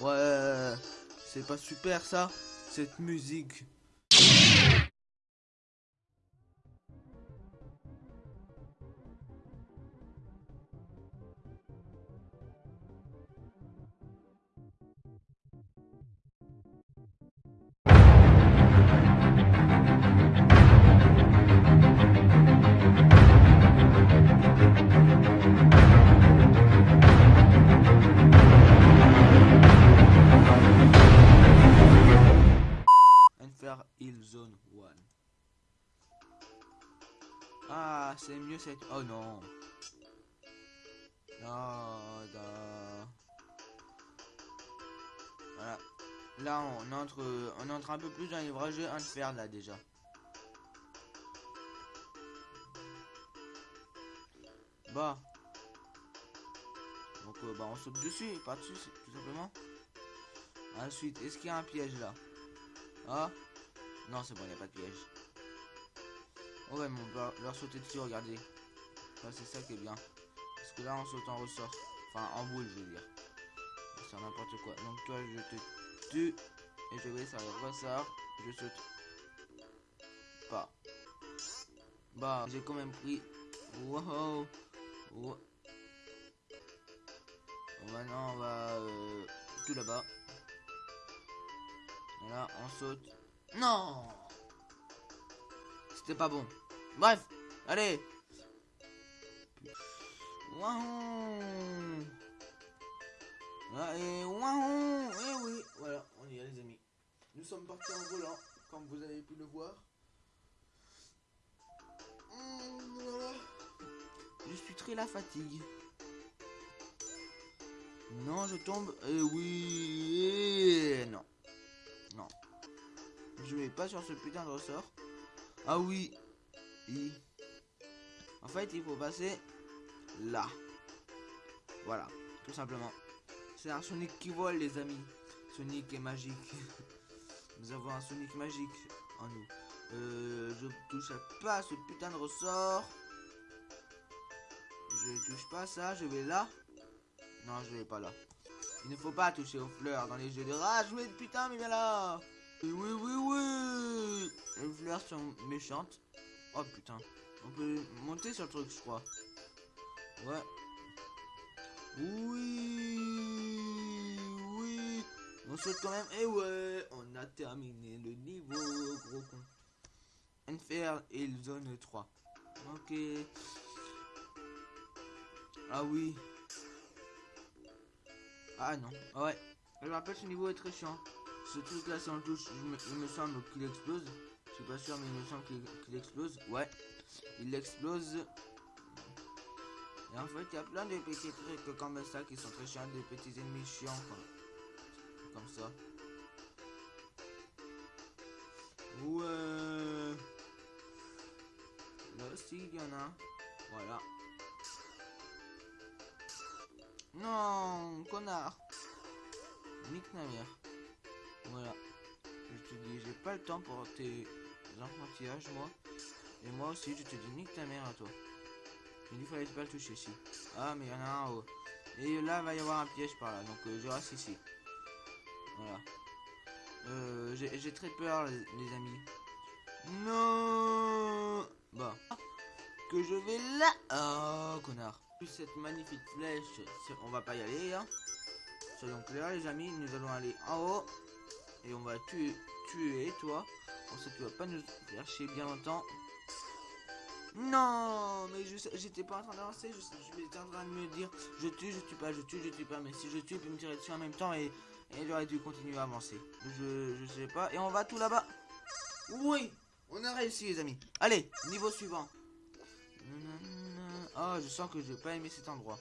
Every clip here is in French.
Ouais, c'est pas super ça, cette musique. Oh non. Voilà. Là, on entre, on entre un peu plus dans les vrais un là, déjà. Bah. Donc, euh, bah, on saute dessus, pas dessus, tout simplement. Ensuite, est-ce qu'il y a un piège, là? Ah Non, c'est bon, il n'y a pas de piège. Ouais, mais on va leur sauter dessus, regardez. C'est ça qui est bien. Parce que là, on saute en ressort. Enfin, en boule, je veux dire. C'est n'importe quoi. Donc, toi, je te tue. Et je vais, ça ressort. Je saute. Pas. Bah, j'ai quand même pris. Wow. wow. Maintenant, on va euh, tout là-bas. Voilà, on saute. Non C'était pas bon. Bref, allez Wahoo ah, Et Et oui, voilà, on y est les amis. Nous sommes partis en volant, comme vous avez pu le voir. Je suis très la fatigue. Non, je tombe. Euh, oui. Et non. Non. Je vais pas sur ce putain de ressort. Ah oui. En fait, il faut passer là. Voilà. Tout simplement. C'est un Sonic qui vole, les amis. Sonic est magique. Nous avons un Sonic magique en nous. Euh, je touche pas ce putain de ressort. Je touche pas ça. Je vais là. Non, je vais pas là. Il ne faut pas toucher aux fleurs dans les jeux de rage. Oui, putain, mais viens là. Oui, oui, oui. Les fleurs sont méchantes. Oh putain. On peut monter sur le truc, je crois. Ouais. Oui. Oui. On saute quand même. Et ouais, on a terminé le niveau, gros con. Enfer et zone 3. Ok. Ah oui. Ah non. Ouais. Je me rappelle ce niveau est très chiant. Ce truc là le touche, il me semble qu'il explose. Je suis pas sûr mais il me semble qu'il explose. Ouais. Il explose. Et en fait il y a plein de petits trucs comme ça qui sont très chiants, des petits ennemis chiants. Comme ça. Ouais. Là aussi il y en a. Voilà. Non, connard. Nique ma mère. Voilà. Je te dis, j'ai pas le temps pour tes enfantillages, moi. Et moi aussi, je te dis, nique ta mère à toi. Il fallait pas le toucher ici. Ah, mais il y en a un en haut. Et là, va y avoir un piège par là. Donc, euh, je reste ici. Voilà. Euh, j'ai très peur, les, amis. Non Bah. Que je vais là. Oh, connard cette magnifique flèche, on va pas y aller, hein. Soyons clairs, les amis, nous allons aller en haut. Et on va tuer, tuer toi. Pour ça, tu vas pas nous faire chier bien longtemps. Non, mais j'étais pas en train d'avancer, j'étais en train de me dire, je tue, je tue pas, je tue, je tue pas, mais si je tue, il peut me tirer dessus en même temps et, et il aurait dû continuer à avancer. Je, je sais pas, et on va tout là-bas. Oui, on a réussi les amis. Allez, niveau suivant. Oh, je sens que je vais pas aimer cet endroit.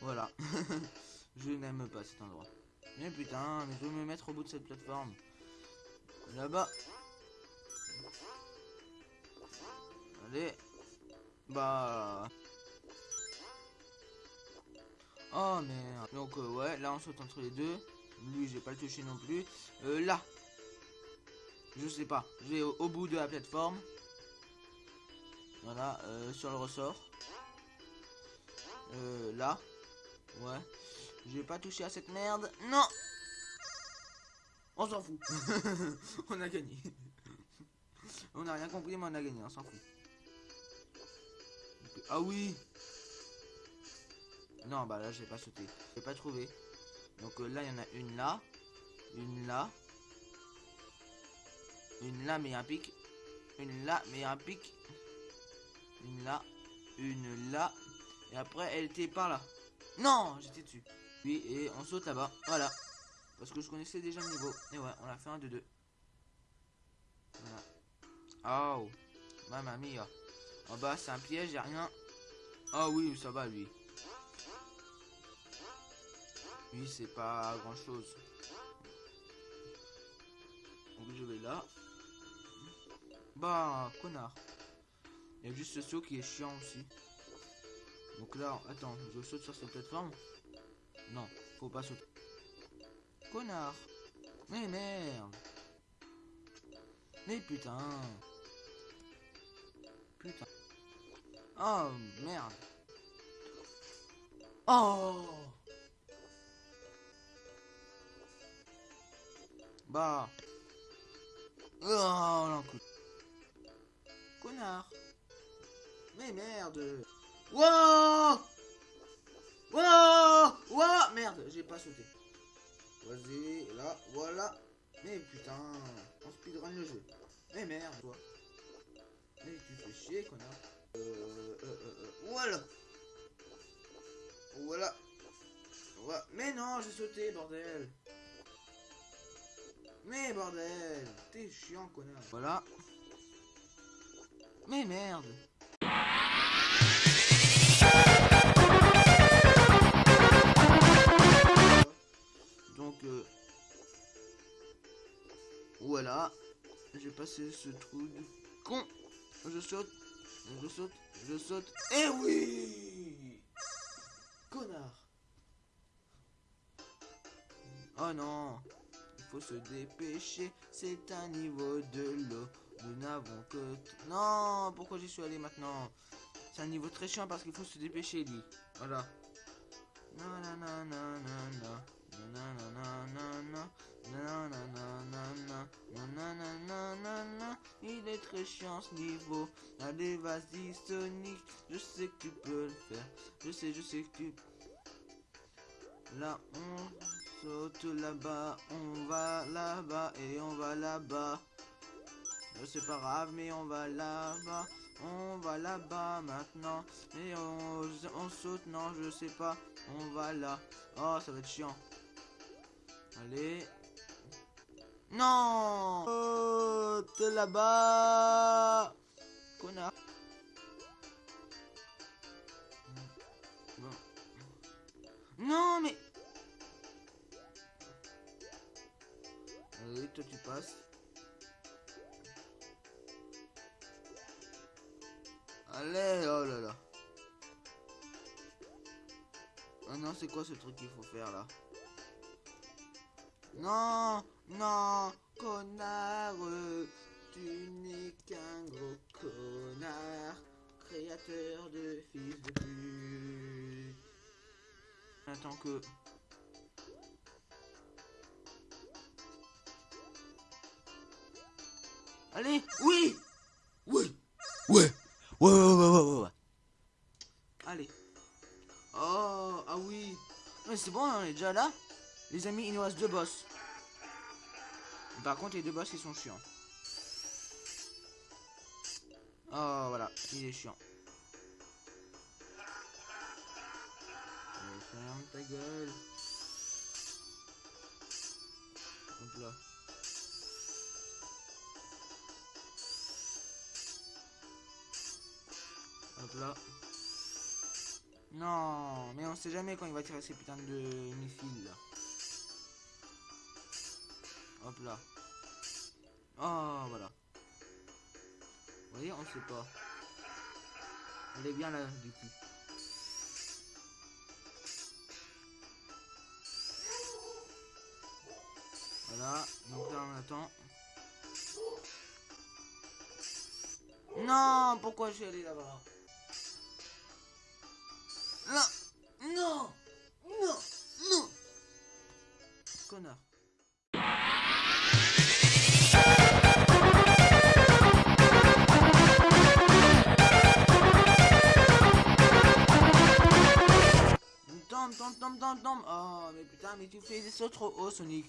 Voilà. je n'aime pas cet endroit. Mais putain, mais je vais me mettre au bout de cette plateforme. Là-bas. Bah. Oh merde. Donc euh, ouais, là on saute entre les deux. Lui, j'ai pas le touché non plus. Euh, là. Je sais pas. Je vais au bout de la plateforme. Voilà, euh, sur le ressort. Là. Ouais. Je vais pas toucher à cette merde. Non On s'en fout. on a gagné. on a rien compris, mais on a gagné, on s'en fout. Ah oui Non, bah là, j'ai pas sauté. J'ai pas trouvé. Donc euh, là, il y en a une là. Une là. Une là, mais un pic. Une là, mais un pic. Une là. Une là. Et après, elle était par là. Non, j'étais dessus. Oui, et on saute là-bas. Voilà. Parce que je connaissais déjà le niveau. Et ouais, on a fait un de deux. Voilà. Oh. Mamma mia. En bas, c'est un piège, y'a rien. Ah oui, ça va, lui. Lui, c'est pas grand-chose. Donc je vais là. Bah, connard. Il y a juste ce saut qui est chiant aussi. Donc là, attends, je saute sur cette plateforme. Non, faut pas sauter. Connard. Mais merde. Mais putain. Putain. Oh, merde. Oh Bah. Oh, l'encou. Connard. Mais merde. Wow Wow Wow Merde, j'ai pas sauté. Vas-y, là, voilà. Mais putain, on speedrun le jeu. Mais merde, toi. Connard. Euh, euh, euh, euh, voilà. Voilà. Voilà. Mais non, j'ai sauté, bordel. Mais bordel, t'es chiant, connard. Voilà. Mais merde. Donc, euh, voilà. J'ai passé ce trou de con. Je saute, je saute, je saute. Et oui Connard. Oh non. Il faut se dépêcher. C'est un niveau de l'eau. Nous n'avons que... Non Pourquoi j'y suis allé maintenant? C'est un niveau très chiant parce qu'il faut se dépêcher, lui. Voilà. Il est très chiant ce niveau. Allez, vas-y, Sonic. Je sais que tu peux le faire. Je sais, je sais que tu. Là, on saute là-bas. On va là-bas et on va là-bas. C'est pas grave, mais on va là-bas. On va là-bas maintenant. Et on, on saute, non, je sais pas. On va là. Oh, ça va être chiant. Allez. Non Oh, t'es là-bas Connard. Non, mais... Allez, toi tu passes. Allez, oh là là. Oh non, c'est quoi ce truc qu'il faut faire là? Non, non, connard, tu n'es qu'un gros connard, créateur de fils de pute. Attends que... Allez, oui les amis, il nous reste deux boss. Par contre, les deux boss, ils sont chiants. Oh, voilà, il est chiant. ferme ta gueule. Hop là. Hop là. Non, mais on sait jamais quand il va tirer ces putains de missiles là. Hop là. Oh, voilà. Vous voyez, on sait pas. Elle est bien là, du coup. Voilà, donc là on attend. Non, pourquoi je suis allé là-bas? Non, non, non, non. connard. Oh, mais putain, mais tu fais des sauts trop haut, Sonic.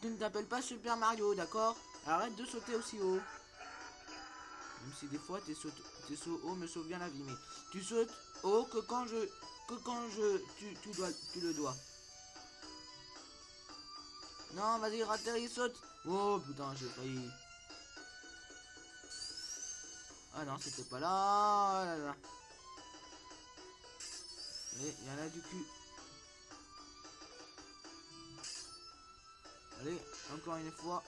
Tu ne t'appelles pas Super Mario, d'accord? Arrête de sauter aussi haut. Même si des fois tes sauts, tes sauts hauts me sauvent bien la vie, mais tu sautes haut que quand je, que quand je, tu, tu dois, tu le dois. Non, vas-y, il saute. Oh putain, j'ai failli. Ah non, c'était pas là. Oh là, là. Et il y en a du cul. Encore une fois.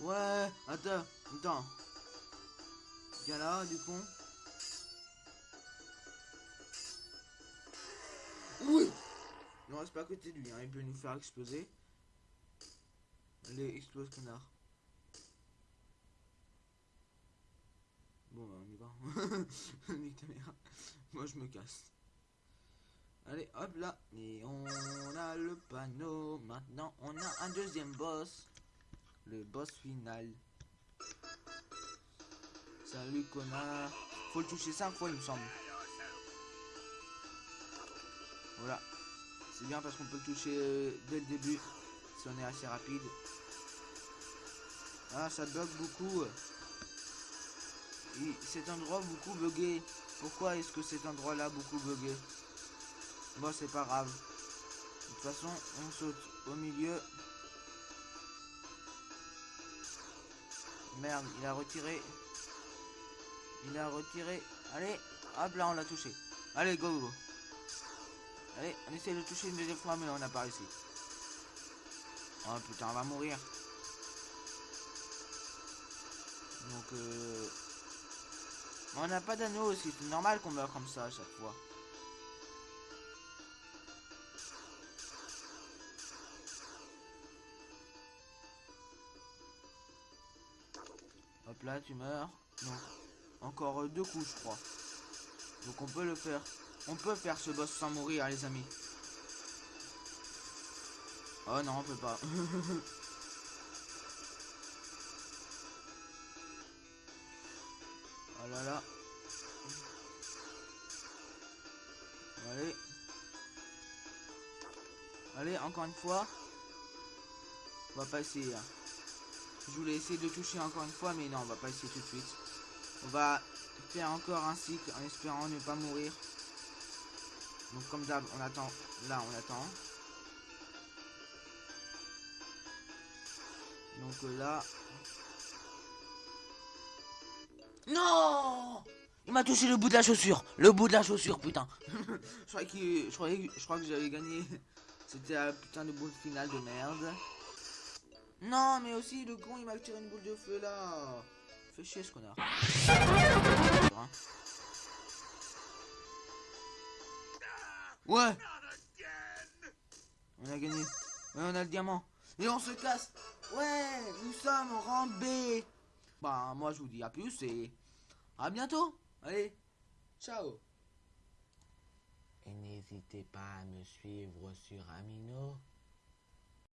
Ouais, attends, attends. Viens là, du con. Oui Non, reste pas à côté de lui, hein. il peut nous faire exploser. Allez, explose, connard. Bon, bah, on y va. Moi, je me casse. Allez, hop là. Et on a le panneau. Maintenant, on a un deuxième boss. Le boss final. Salut, connard. Faut le toucher 5 fois, il me semble. Voilà. C'est bien parce qu'on peut le toucher euh, dès le début. Si on est assez rapide. Ah, ça bug beaucoup. Et cet endroit beaucoup bugué. Pourquoi est-ce que cet endroit-là beaucoup bugué? Bon, c'est pas grave. De toute façon, on saute au milieu. Merde, il a retiré. Il a retiré. Allez, hop là, on l'a touché. Allez, go, go. Allez, on essaie de toucher une deuxième fois, mais on n'a pas réussi. Oh putain, on va mourir. Donc, euh... On n'a pas d'anneau aussi, c'est normal qu'on meurt comme ça à chaque fois. Là, tu meurs. Donc, encore deux coups, je crois. Donc on peut le faire. On peut faire ce boss sans mourir, les amis. Oh non, on peut pas. oh là là. Allez. Allez, encore une fois. On va pas essayer. Hein. Je voulais essayer de toucher encore une fois, mais non, on va pas essayer tout de suite. On va faire encore un cycle en espérant ne pas mourir. Donc comme d'hab, on attend. Là, on attend. Donc euh, là... Non Il m'a touché le bout de la chaussure Le bout de la chaussure, putain Je crois que, je crois que j'avais gagné. C'était un putain de boule finale de merde. Non, mais aussi, le con, il m'a tiré une boule de feu, là. Fais chier, ce connard. Ouais On a gagné. Ouais, on a le diamant. Et on se casse. Ouais, nous sommes B. Bah, moi, je vous dis à plus et à bientôt. Allez, ciao. Et n'hésitez pas à me suivre sur Amino.